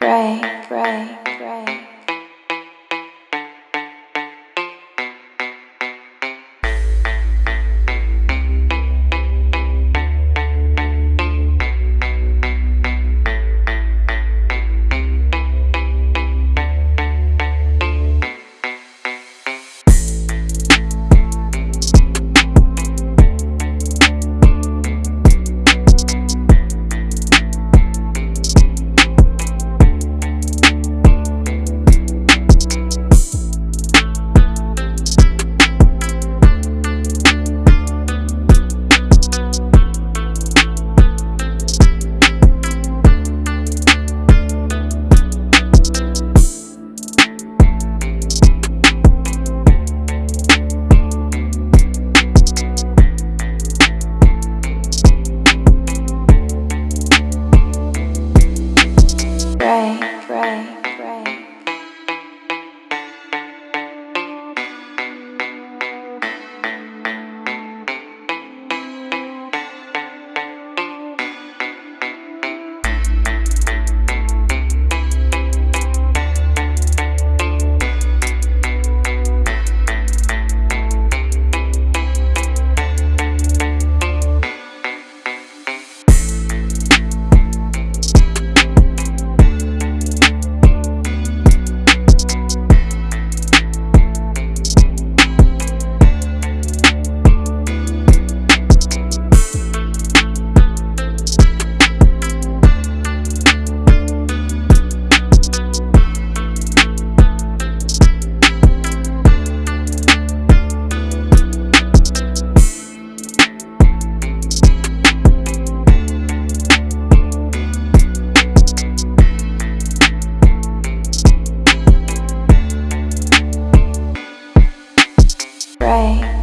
pray, pray, pray. Pray, pray, Pray,